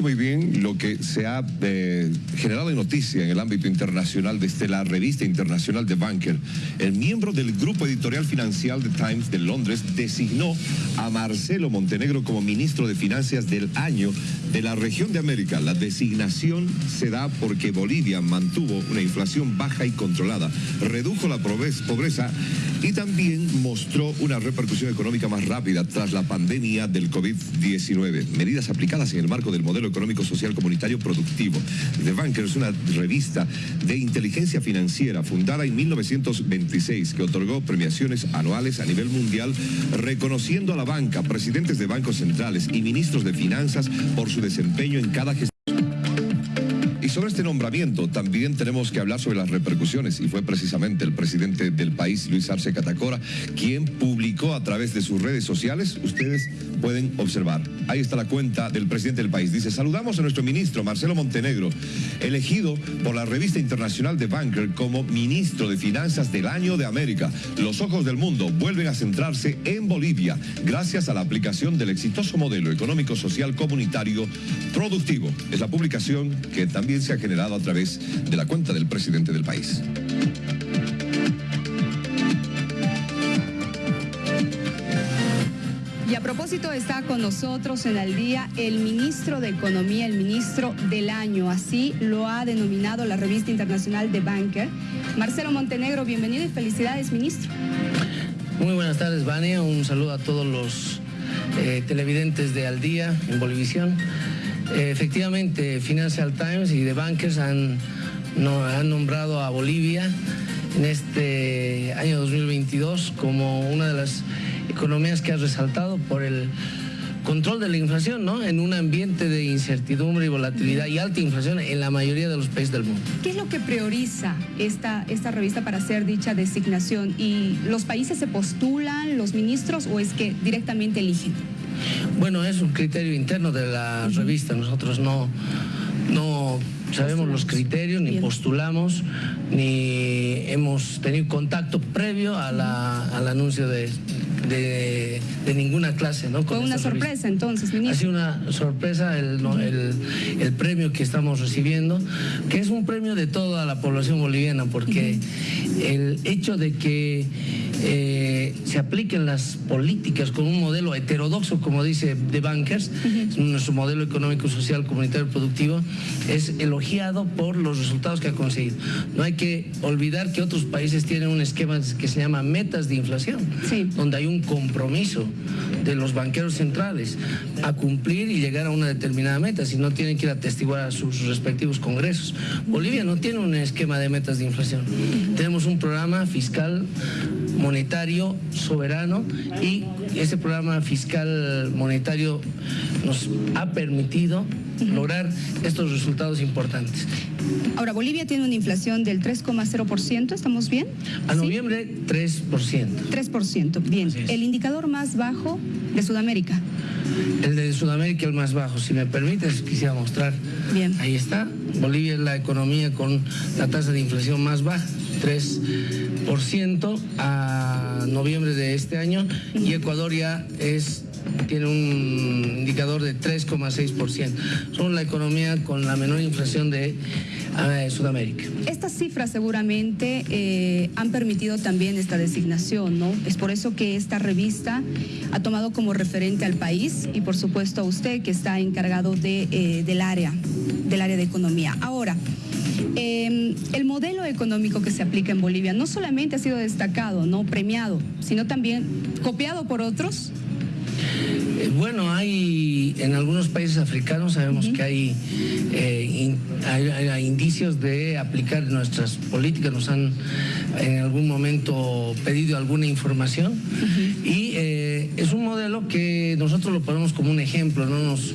muy bien lo que se ha eh, generado de noticia en el ámbito internacional desde la revista internacional de Banker. El miembro del grupo editorial financiero de Times de Londres designó a Marcelo Montenegro como ministro de Finanzas del año de la región de América. La designación se da porque Bolivia mantuvo una inflación baja y controlada, redujo la pobreza y también mostró una repercusión económica más rápida tras la pandemia del COVID-19. Medidas aplicadas en el marco del modelo económico social comunitario productivo. The Banker es una revista de inteligencia financiera fundada en 1926 que otorgó premiaciones anuales a nivel mundial reconociendo a la banca, presidentes de bancos centrales y ministros de finanzas por su desempeño en cada gestión sobre este nombramiento también tenemos que hablar sobre las repercusiones y fue precisamente el presidente del país, Luis Arce Catacora, quien publicó a través de sus redes sociales, ustedes pueden observar, ahí está la cuenta del presidente del país, dice, saludamos a nuestro ministro Marcelo Montenegro, elegido por la revista internacional de Banker como ministro de Finanzas del Año de América. Los ojos del mundo vuelven a centrarse en Bolivia gracias a la aplicación del exitoso modelo económico social comunitario productivo. Es la publicación que también se ha generado a través de la cuenta del presidente del país. Y a propósito está con nosotros en el día el ministro de Economía, el ministro del año, así lo ha denominado la revista internacional de Banker. Marcelo Montenegro, bienvenido y felicidades, ministro. Muy buenas tardes, Vania. Un saludo a todos los eh, televidentes de Al Día en Bolivisión. Efectivamente, Financial Times y The Bankers han nombrado a Bolivia en este año 2022 como una de las economías que ha resaltado por el control de la inflación, ¿no? En un ambiente de incertidumbre y volatilidad y alta inflación en la mayoría de los países del mundo. ¿Qué es lo que prioriza esta, esta revista para hacer dicha designación? ¿Y los países se postulan, los ministros, o es que directamente eligen? Bueno, es un criterio interno de la revista. Nosotros no, no sabemos los criterios, ni postulamos, ni hemos tenido contacto previo al anuncio de, de, ninguna clase. ¿no? Fue una sorpresa entonces, ministro. Ha sido una sorpresa el, el, premio que estamos recibiendo, que es un premio de toda la población boliviana, porque el hecho de que eh, se apliquen las políticas con un modelo heterodoxo, como dice The Bankers, nuestro modelo económico, social, comunitario, productivo, es elogiado por los resultados que ha conseguido. No hay que olvidar que otros países tienen un esquema que se llama metas de inflación, donde hay un compromiso de los banqueros centrales a cumplir y llegar a una determinada meta, si no tienen que ir a atestiguar a sus respectivos congresos. Bolivia no tiene un esquema de metas de inflación. Tenemos un programa fiscal monetario soberano y ese programa fiscal monetario nos ha permitido lograr estos resultados importantes. Ahora, Bolivia tiene una inflación del 3,0%, ¿estamos bien? A noviembre, 3%. 3%, bien. El indicador más bajo de Sudamérica. El de Sudamérica el más bajo, si me permites, quisiera mostrar. Bien. Ahí está. Bolivia es la economía con la tasa de inflación más baja, 3% a noviembre de este año, y Ecuador ya es tiene un indicador de 3,6%. Son la economía con la menor inflación de eh, Sudamérica. Estas cifras seguramente eh, han permitido también esta designación, ¿no? Es por eso que esta revista ha tomado como referente al país y por supuesto a usted que está encargado de, eh, del área, del área de economía. Ahora, em, el modelo económico que se aplica en Bolivia no solamente ha sido destacado, no premiado, sino también copiado por otros. Eh, bueno, hay en algunos países africanos sabemos que eh, hay, hay, indicios de aplicar nuestras políticas, nos han en algún momento pedido alguna información y eh, es un modelo que nosotros lo ponemos como un ejemplo, no nos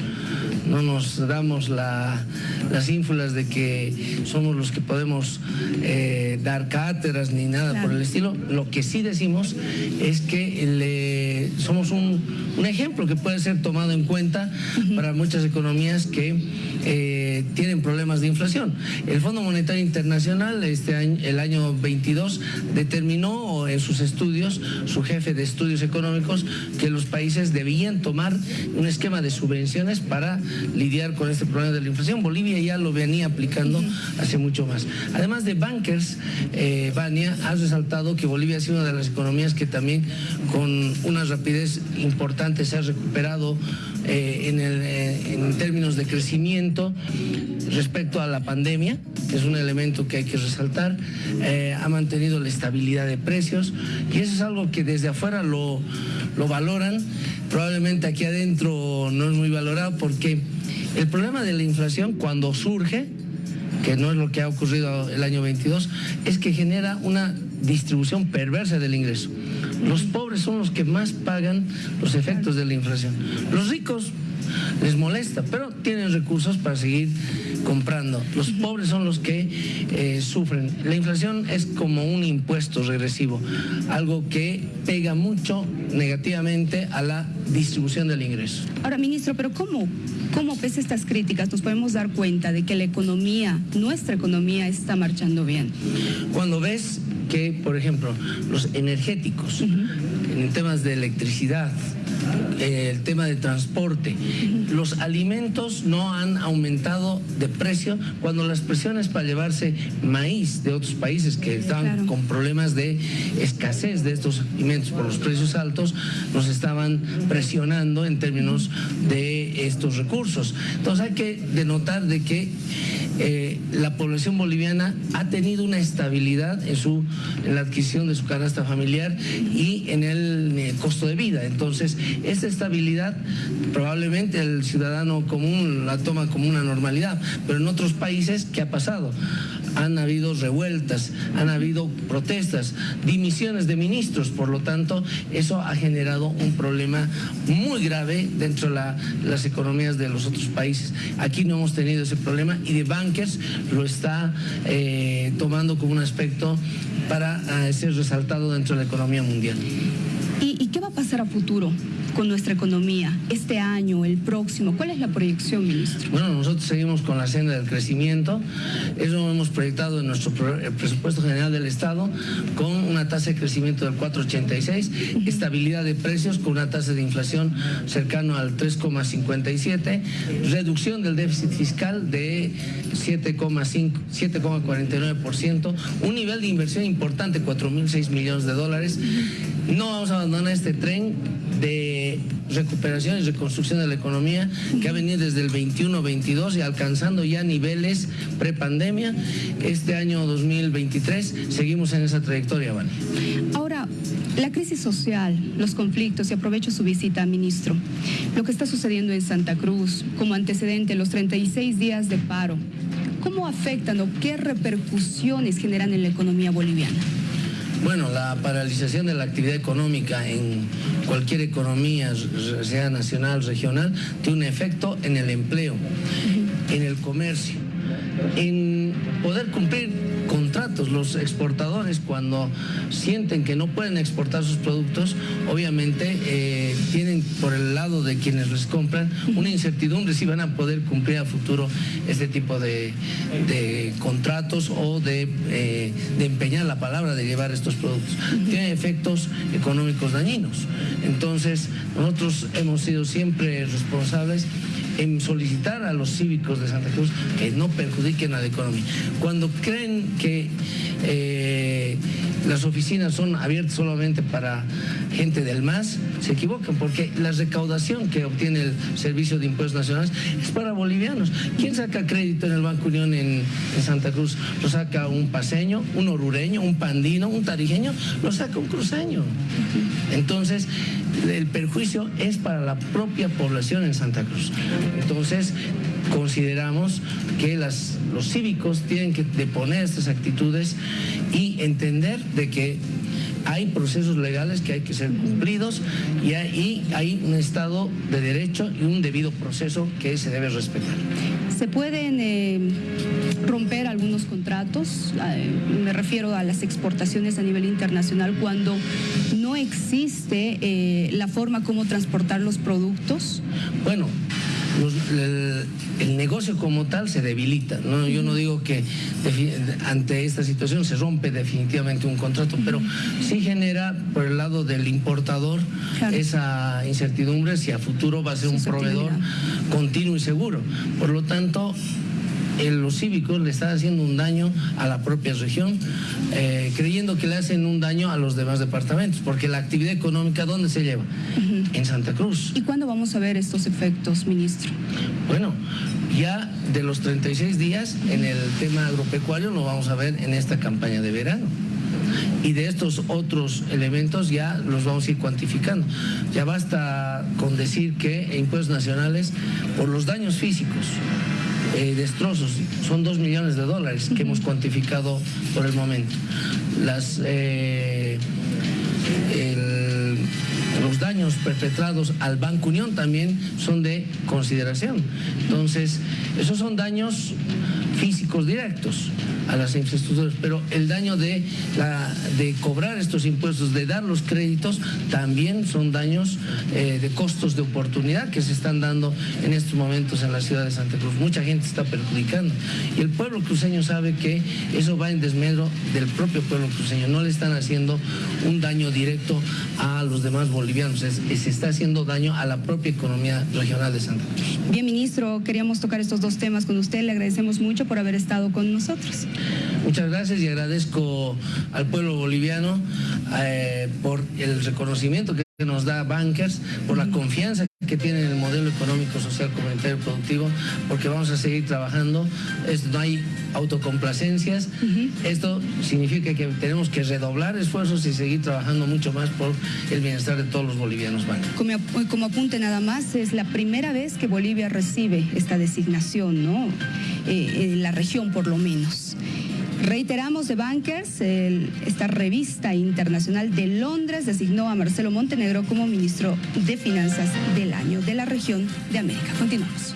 no nos damos las ínfulas de que somos los que podemos eh, dar cátedras ni nada por el estilo. Lo que sí decimos es que somos un, ejemplo que puede ser tomado en cuenta para muchas economías que eh, eh, tienen problemas de inflación. El Fondo Monetario Internacional este año, el año 22 determinó en sus estudios, su jefe de estudios económicos, que los países debían tomar un esquema de subvenciones para lidiar con este problema de la inflación. Bolivia ya lo venía aplicando hace mucho más. Además de bankers, eh, Vania ha resaltado que Bolivia ha sido una de las economías que también con una rapidez importante se ha recuperado eh, eh, en, términos de crecimiento respecto a la pandemia, que es un elemento que hay que resaltar, eh, ha mantenido la estabilidad de precios y eso es algo que desde afuera lo, lo valoran, probablemente aquí adentro no es muy valorado porque el problema de la inflación cuando surge, que no es lo que ha ocurrido el año 22, es que genera una distribución perversa del ingreso. Los pobres son los que más pagan los efectos de la inflación. Los ricos les molesta, pero tienen recursos para seguir comprando. Los pobres son los que eh, sufren. La inflación es como un impuesto regresivo, algo que pega mucho negativamente a la distribución del ingreso. Ahora, ministro, pero ¿cómo? ¿Cómo pese estas críticas nos podemos dar cuenta de que la economía, nuestra economía, está marchando bien? Cuando ves que, por ejemplo, los energéticos, en temas de electricidad, el tema de transporte, los alimentos no han aumentado de precio cuando las presiones para llevarse maíz de otros países que estaban con problemas de escasez de estos alimentos por los precios altos, nos estaban presionando en términos de estos recursos. Entonces hay que denotar de que eh, la población boliviana ha tenido una estabilidad en, su, en la adquisición de su canasta familiar y en el, costo de vida. Entonces, esta estabilidad probablemente el ciudadano común la toma como una normalidad, pero en otros países, ¿qué ha pasado? han habido revueltas, han habido protestas, dimisiones de ministros, por lo tanto, eso ha generado un problema muy grave dentro de las economías de los otros países. Aquí no hemos tenido ese problema y de Lo está eh, tomando como un aspecto para eh, ser resaltado dentro de la economía mundial. ¿Y qué va a pasar a futuro? Con nuestra economía este año, el próximo? ¿Cuál es la proyección, ministro? Bueno, nosotros seguimos con la senda del crecimiento. Eso lo hemos proyectado en nuestro presupuesto general del Estado con una tasa de crecimiento del 4,86, estabilidad de precios con una tasa de inflación cercano al 3,57, reducción del déficit fiscal de 7,49%, un nivel de inversión importante, 4.006 millones de dólares. No vamos a abandonar este tren de recuperación y reconstrucción de la economía que ha venido desde el 21-22 y alcanzando ya niveles prepandemia. Este año 2023 seguimos en esa trayectoria. Ahora, la crisis social, los conflictos, y aprovecho su visita, ministro, lo que está sucediendo en Santa Cruz como antecedente, los 36 días de paro, ¿cómo afectan o qué repercusiones generan en la economía boliviana? Bueno, la paralización de la actividad económica en cualquier economía, sea nacional, regional, tiene un efecto en el empleo, en el comercio, en poder cumplir contratos. Los exportadores cuando sienten que no pueden exportar sus productos, obviamente eh, tienen por el lado de quienes les compran una incertidumbre si van a poder cumplir a futuro este tipo de, contratos o de, eh, de, empeñar la palabra de llevar estos productos. Tiene efectos económicos dañinos. Entonces, nosotros hemos sido siempre responsables en solicitar a los cívicos de Santa Cruz que no perjudiquen a la economía. Cuando creen que eh, las oficinas son abiertas solamente para gente del MAS, se equivocan porque la recaudación que obtiene el Servicio de Impuestos Nacionales es para bolivianos. ¿Quién saca crédito en el Banco Unión en, Santa Cruz? Lo saca un paseño, un orureño, un pandino, un tarijeño, lo saca un cruceño. Entonces, el perjuicio es para la propia población en Santa Cruz. Entonces, consideramos que las, los cívicos tienen que deponer estas actitudes y entender de que hay procesos legales que hay que ser cumplidos y hay, hay, un Estado de Derecho y un debido proceso que se debe respetar. ¿Se pueden eh, romper algunos contratos? Eh, me refiero a las exportaciones a nivel internacional cuando no existe eh, la forma como transportar los productos. Bueno, el, negocio como tal se debilita. ¿no? Yo no digo que ante esta situación se rompe definitivamente un contrato, pero sí genera por el lado del importador esa incertidumbre si a futuro va a ser un proveedor continuo y seguro. Por lo tanto, los cívicos le están haciendo un daño a la propia región, eh, creyendo que le hacen un daño a los demás departamentos, porque la actividad económica, ¿dónde se lleva? En Santa Cruz. ¿Y cuándo vamos a ver estos efectos, ministro? Bueno, ya de los 36 días en el tema agropecuario lo vamos a ver en esta campaña de verano y de estos otros elementos ya los vamos a ir cuantificando. Ya basta con decir que impuestos nacionales por los daños físicos eh, destrozos. Son dos millones de dólares que hemos cuantificado por el momento. Las, eh, los daños perpetrados al Banco Unión también son de consideración. Entonces, esos son daños físicos directos a las infraestructuras, pero el daño de, la, de cobrar estos impuestos, de dar los créditos, también son daños eh, de costos de oportunidad que se están dando en estos momentos en la ciudad de Santa Cruz. Mucha gente está perjudicando y el pueblo cruceño sabe que eso va en desmedro del propio pueblo cruceño. No le están haciendo un daño directo a los demás bolivianos, se está haciendo daño a la propia economía regional de Santa Cruz. Bien, ministro, queríamos tocar estos dos temas con usted. Le agradecemos mucho por haber estado con nosotros. Muchas gracias y agradezco al pueblo boliviano eh, por el reconocimiento que nos da Bankers, por la confianza que tiene en el modelo económico, social, comunitario, productivo, porque vamos a seguir trabajando. no hay autocomplacencias. Esto significa que tenemos que redoblar esfuerzos y seguir trabajando mucho más por el bienestar de todos los bolivianos. Como, como apunte nada más, es la primera vez que Bolivia recibe esta designación, ¿no? Eh, en la región por lo menos. Reiteramos de Bankers, esta revista internacional de Londres designó a Marcelo Montenegro como ministro de Finanzas del año de la región de América. Continuamos.